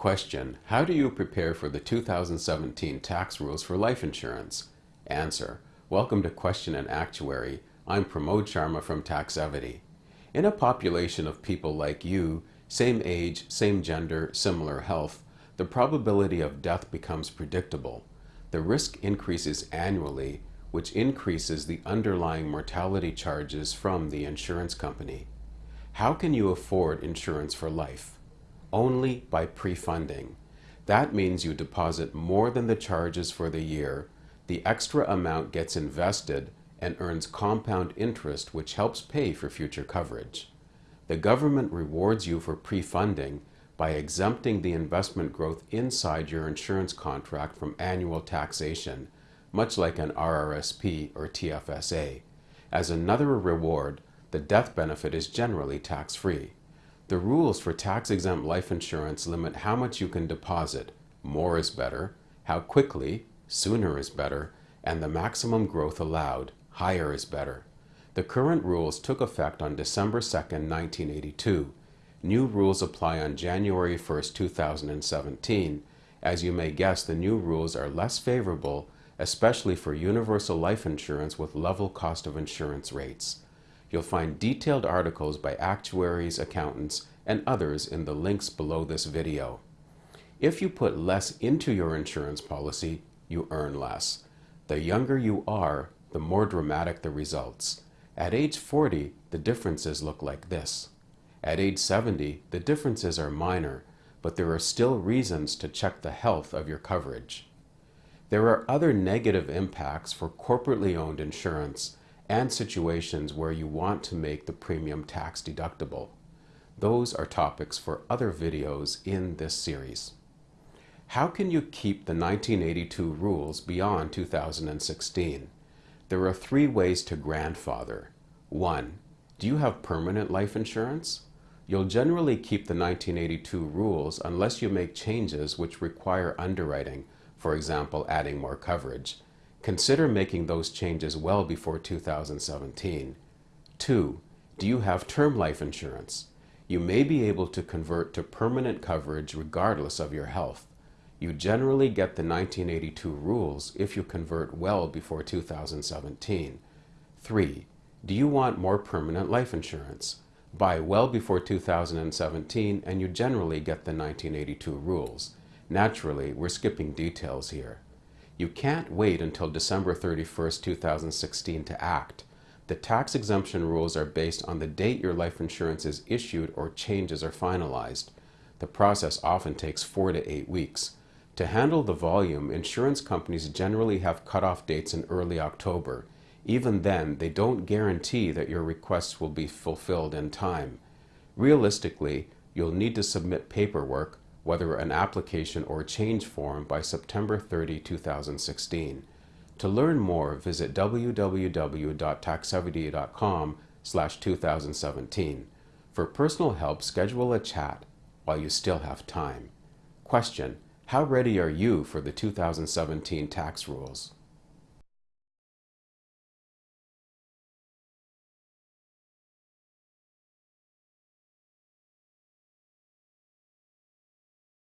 Question. How do you prepare for the 2017 tax rules for life insurance? Answer. Welcome to Question and Actuary. I'm Pramod Sharma from Taxevity. In a population of people like you, same age, same gender, similar health, the probability of death becomes predictable. The risk increases annually, which increases the underlying mortality charges from the insurance company. How can you afford insurance for life? Only by pre-funding. That means you deposit more than the charges for the year, the extra amount gets invested and earns compound interest which helps pay for future coverage. The government rewards you for pre-funding by exempting the investment growth inside your insurance contract from annual taxation, much like an RRSP or TFSA. As another reward, the death benefit is generally tax-free. The rules for tax-exempt life insurance limit how much you can deposit, more is better, how quickly, sooner is better, and the maximum growth allowed, higher is better. The current rules took effect on December 2, 1982, New rules apply on January 1, 2017. As you may guess, the new rules are less favorable, especially for universal life insurance with level cost of insurance rates. You'll find detailed articles by actuaries, accountants, and others in the links below this video. If you put less into your insurance policy, you earn less. The younger you are, the more dramatic the results. At age 40, the differences look like this. At age 70, the differences are minor, but there are still reasons to check the health of your coverage. There are other negative impacts for corporately owned insurance and situations where you want to make the premium tax deductible. Those are topics for other videos in this series. How can you keep the 1982 rules beyond 2016? There are three ways to grandfather. 1. Do you have permanent life insurance? You'll generally keep the 1982 rules unless you make changes which require underwriting, for example adding more coverage. Consider making those changes well before 2017. 2. Do you have term life insurance? You may be able to convert to permanent coverage regardless of your health. You generally get the 1982 rules if you convert well before 2017. 3. Do you want more permanent life insurance? Buy well before 2017 and you generally get the 1982 rules. Naturally, we're skipping details here. You can't wait until December 31, 2016 to act. The tax exemption rules are based on the date your life insurance is issued or changes are finalized. The process often takes four to eight weeks. To handle the volume, insurance companies generally have cutoff dates in early October. Even then, they don't guarantee that your requests will be fulfilled in time. Realistically, you'll need to submit paperwork, whether an application or change form, by September 30, 2016. To learn more, visit www.taxevity.com slash 2017. For personal help, schedule a chat while you still have time. Question. How ready are you for the 2017 tax rules?